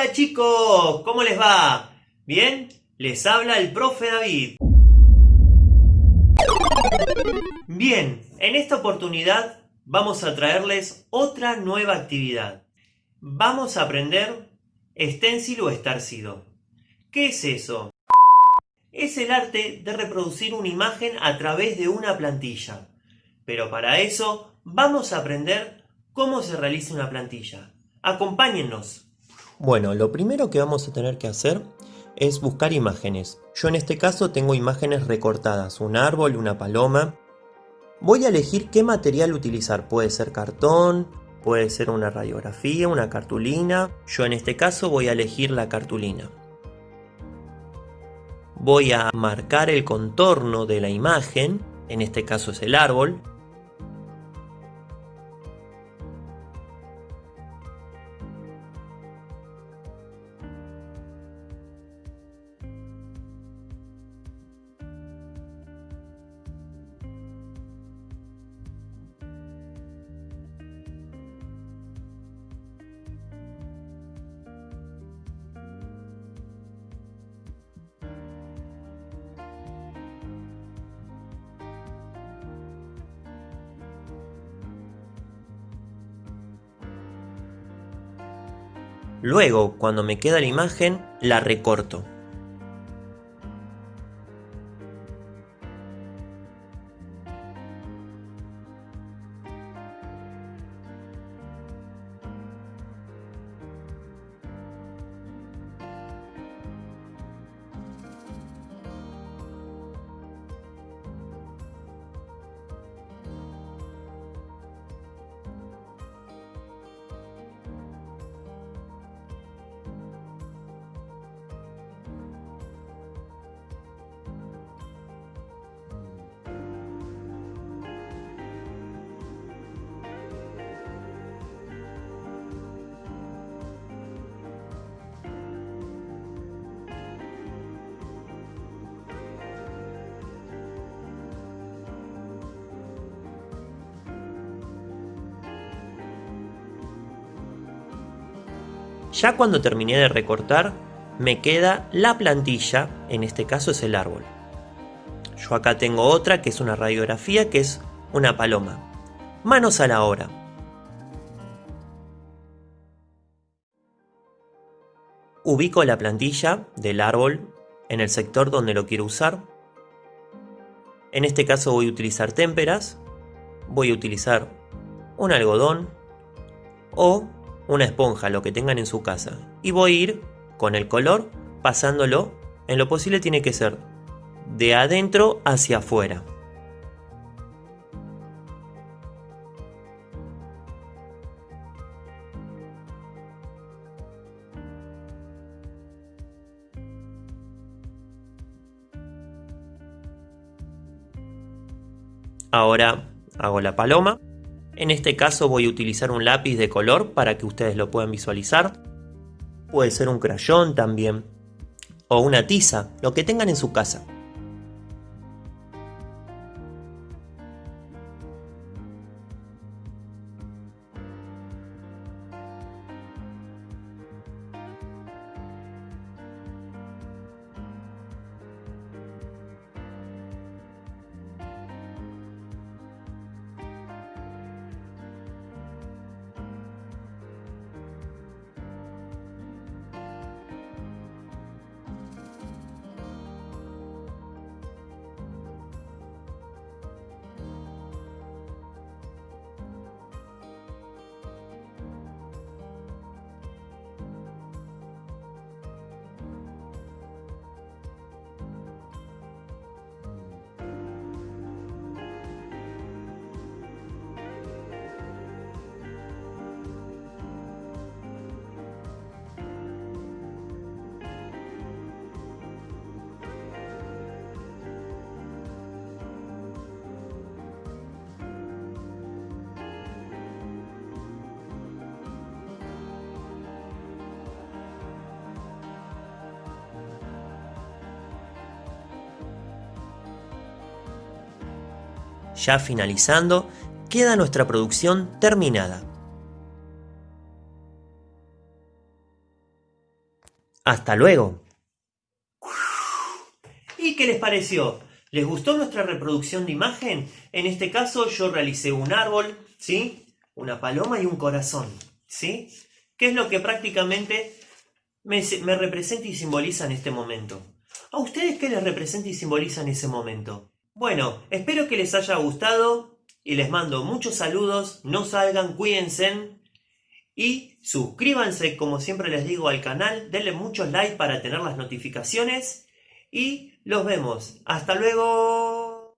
Hola chicos, ¿cómo les va? ¿Bien? Les habla el profe David. Bien, en esta oportunidad vamos a traerles otra nueva actividad. Vamos a aprender stencil o estarcido. ¿Qué es eso? Es el arte de reproducir una imagen a través de una plantilla. Pero para eso vamos a aprender cómo se realiza una plantilla. Acompáñennos. Bueno, lo primero que vamos a tener que hacer es buscar imágenes. Yo en este caso tengo imágenes recortadas, un árbol, una paloma. Voy a elegir qué material utilizar, puede ser cartón, puede ser una radiografía, una cartulina. Yo en este caso voy a elegir la cartulina. Voy a marcar el contorno de la imagen, en este caso es el árbol. Luego, cuando me queda la imagen, la recorto. Ya cuando terminé de recortar, me queda la plantilla, en este caso es el árbol. Yo acá tengo otra que es una radiografía que es una paloma. Manos a la obra. Ubico la plantilla del árbol en el sector donde lo quiero usar. En este caso voy a utilizar témperas, voy a utilizar un algodón o una esponja, lo que tengan en su casa. Y voy a ir con el color pasándolo. En lo posible tiene que ser de adentro hacia afuera. Ahora hago la paloma. En este caso voy a utilizar un lápiz de color para que ustedes lo puedan visualizar. Puede ser un crayón también. O una tiza, lo que tengan en su casa. Ya finalizando, queda nuestra producción terminada. Hasta luego. ¿Y qué les pareció? ¿Les gustó nuestra reproducción de imagen? En este caso yo realicé un árbol, ¿sí? Una paloma y un corazón, ¿sí? ¿Qué es lo que prácticamente me, me representa y simboliza en este momento? ¿A ustedes qué les representa y simboliza en ese momento? Bueno, espero que les haya gustado y les mando muchos saludos, no salgan, cuídense y suscríbanse como siempre les digo al canal, denle muchos likes para tener las notificaciones y los vemos. Hasta luego.